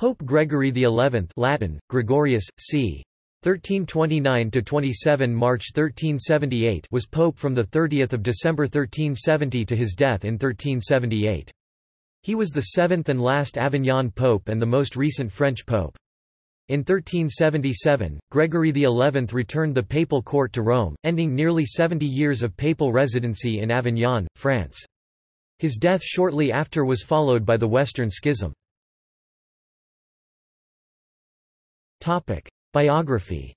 Pope Gregory XI Latin, Gregorius, c. 1329–27 March 1378 was pope from 30 December 1370 to his death in 1378. He was the seventh and last Avignon pope and the most recent French pope. In 1377, Gregory XI returned the papal court to Rome, ending nearly 70 years of papal residency in Avignon, France. His death shortly after was followed by the Western Schism. Biography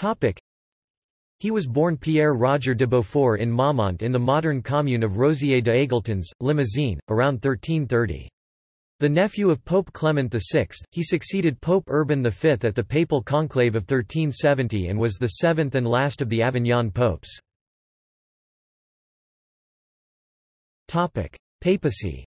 Topic. He was born Pierre Roger de Beaufort in Maumont in the modern commune of Rosiers de Aigletons, Limousin, around 1330. The nephew of Pope Clement VI, he succeeded Pope Urban V at the papal conclave of 1370 and was the seventh and last of the Avignon popes. Papacy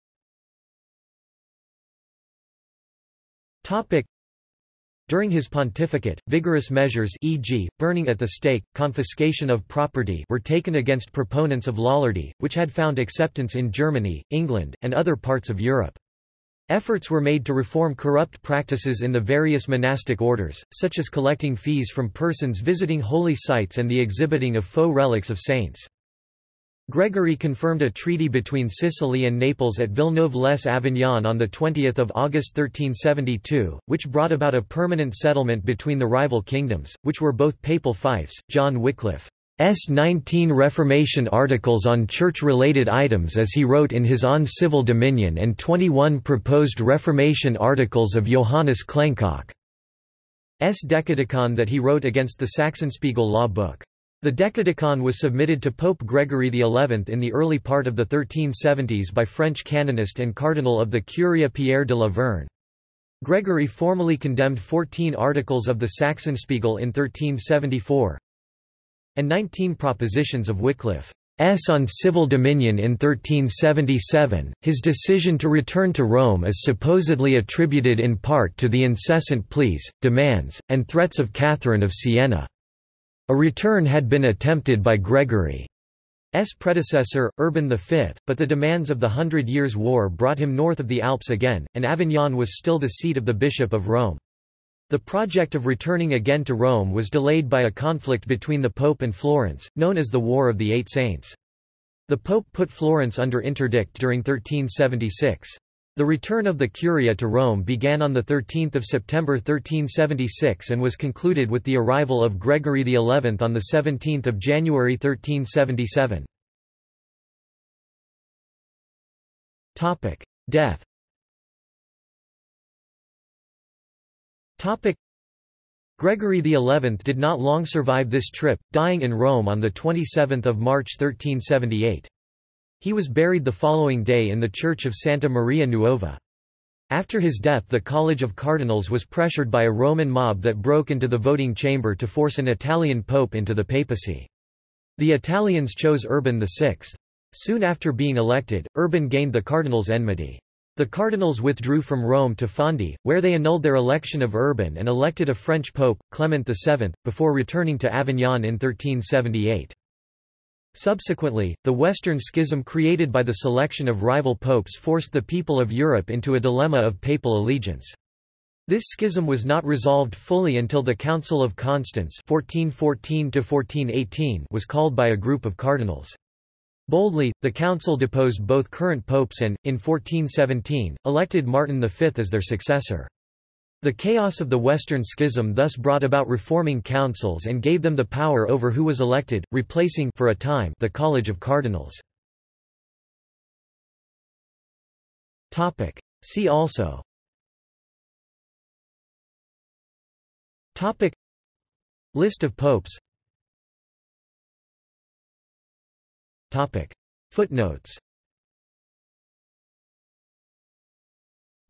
During his pontificate, vigorous measures e.g., burning at the stake, confiscation of property were taken against proponents of Lollardy, which had found acceptance in Germany, England, and other parts of Europe. Efforts were made to reform corrupt practices in the various monastic orders, such as collecting fees from persons visiting holy sites and the exhibiting of faux relics of saints. Gregory confirmed a treaty between Sicily and Naples at Villeneuve-les-Avignon on 20 August 1372, which brought about a permanent settlement between the rival kingdoms, which were both papal fiefs. John Wycliffe's 19 Reformation articles on church-related items as he wrote in his On Civil Dominion and 21 proposed Reformation articles of Johannes Klenkok's Decadicon that he wrote against the Sachsenspiegel law book. The Decadicon was submitted to Pope Gregory XI in the early part of the 1370s by French canonist and cardinal of the Curia Pierre de la Vergne. Gregory formally condemned 14 articles of the Sachsenspiegel in 1374 and 19 propositions of Wycliffe. S. on civil dominion in 1377, his decision to return to Rome is supposedly attributed in part to the incessant pleas, demands, and threats of Catherine of Siena. A return had been attempted by Gregory's predecessor, Urban V, but the demands of the Hundred Years' War brought him north of the Alps again, and Avignon was still the seat of the Bishop of Rome. The project of returning again to Rome was delayed by a conflict between the Pope and Florence, known as the War of the Eight Saints. The Pope put Florence under interdict during 1376. The return of the Curia to Rome began on 13 September 1376 and was concluded with the arrival of Gregory XI on 17 January 1377. Death Gregory XI did not long survive this trip, dying in Rome on 27 March 1378. He was buried the following day in the church of Santa Maria Nuova. After his death the College of Cardinals was pressured by a Roman mob that broke into the voting chamber to force an Italian pope into the papacy. The Italians chose Urban VI. Soon after being elected, Urban gained the cardinals' enmity. The cardinals withdrew from Rome to Fondi, where they annulled their election of Urban and elected a French pope, Clement VII, before returning to Avignon in 1378. Subsequently, the Western Schism created by the selection of rival popes forced the people of Europe into a dilemma of papal allegiance. This schism was not resolved fully until the Council of Constance 1414 was called by a group of cardinals. Boldly, the council deposed both current popes and, in 1417, elected Martin V as their successor. The chaos of the Western Schism thus brought about reforming councils and gave them the power over who was elected, replacing for a time the College of Cardinals. See also. Topic. List of popes. Topic. Footnotes.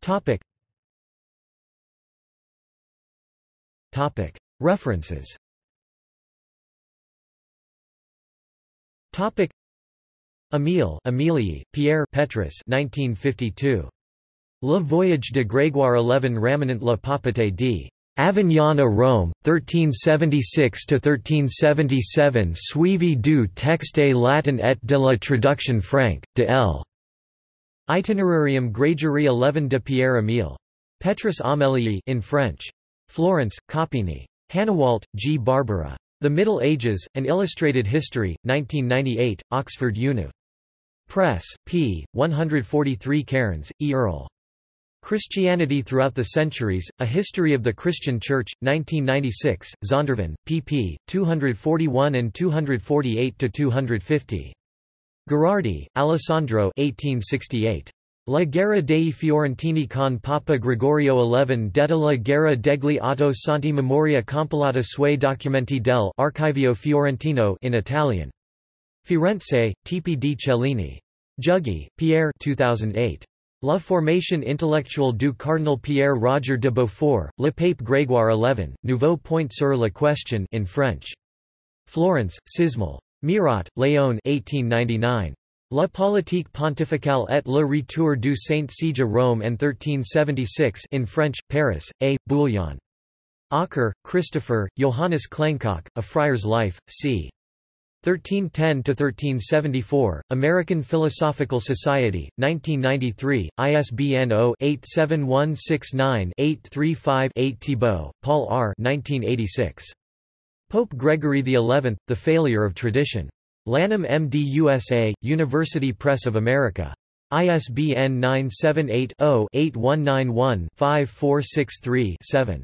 Topic References Emile Emilii, Pierre Petrus 1952. Le Voyage de Grégoire XI Ramenant la Papauté d. Avignon à Rome, 1376–1377 Suivi du texte latin et de la traduction franque, de L. Itinerarium Gregori 11 de Pierre Emile. Petrus Amelii in French. Florence, Coppini. Hanawalt, G. Barbara. The Middle Ages, An Illustrated History, 1998, Oxford Univ. Press, p. 143 Cairns, E. Earl. Christianity Throughout the Centuries, A History of the Christian Church, 1996, Zondervan, pp. 241 and 248–250. Gherardi, Alessandro 1868. La guerra dei Fiorentini con Papa Gregorio XI detta la guerra degli Otto Santi Memoria compilata sui documenti del Archivio Fiorentino in Italian. Firenze, Tipi di Cellini. Jugie, Pierre 2008. La formation intellectuelle du cardinal Pierre Roger de Beaufort, Le Pape Grégoire XI, Nouveau point sur la question in French. Florence, SISMEL. Mirot, Léon 1899. La politique pontificale et le retour du Saint-Siege à Rome en 1376 in French, Paris, A. Bouillon. Ocker, Christopher, Johannes Klenkok, A Friar's Life, c. 1310–1374, American Philosophical Society, 1993, ISBN 0-87169-835-8 Thibault, Paul R. 1986. Pope Gregory XI, The Failure of Tradition. Lanham MD USA, University Press of America. ISBN 978 0 8191 5463 7.